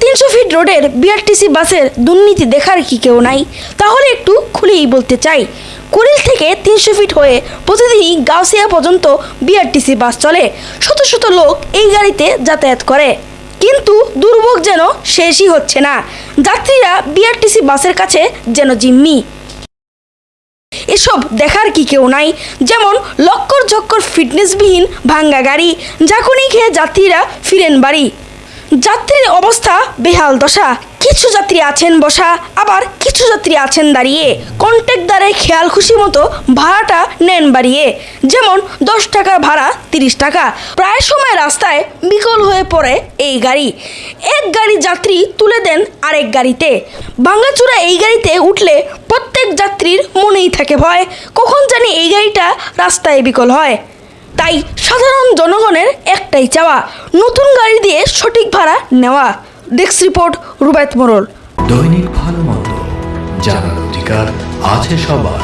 তিনশো ফিট রোডের বিআরটিসি বাসের দুর্নীতি দেখার কি কেউ নাই? তাহলে একটু খুলেই বলতে চাই। কুড়িল থেকে তিনশো ফিট হয়ে প্রতিদিনই গাউসিয়া পর্যন্ত বিআরটিসি বাস চলে। শত শত লোক এই গাড়িতে যাতায়াত করে। কিন্তু দুর্ভোগ যেন শেষই হচ্ছে না। যাত্রীরা বিআরটিসি বাসের কাছে যেন জিম্মি। এসব দেখার কি কেউ নাই। যেমন লক্কর ঝক্কর ফিটনেসবিহীন ভাঙ্গা গাড়ি ঝাঁকুনি খেয়ে যাত্রীরা ফিরেন বাড়ি। যাত্রীর অবস্থা বেহাল দশা। কিছু যাত্রী আছেন বসা, আবার কিছু যাত্রী আছেন দাঁড়িয়ে। কন্ট্যাক্টদারে খেয়াল খুশি মতো ভাড়াটা নেন বাড়িয়ে। যেমন দশ টাকা ভাড়া, তিরিশ টাকা। প্রায় সময় রাস্তায় বিকল হয়ে পড়ে এই গাড়ি। এক গাড়ি যাত্রী তুলে দেন আরেক গাড়িতে। ভাঙ্গাচূড়া এই গাড়িতে উঠলে প্রত্যেক যাত্রীর মনেই থাকে ভয়। কখন জানি এই গাড়িটা রাস্তায় বিকল হয়। তাই সাধারণ জনগণের একটাই চাওয়া, নতুন গাড়ি দিয়ে সঠিক ভাড়া নেওয়া। ডেস্ক রিপোর্ট রুবায়ত মোরল দৈনিক ভালো মন্দ, জানার অধিকার আছে সবার।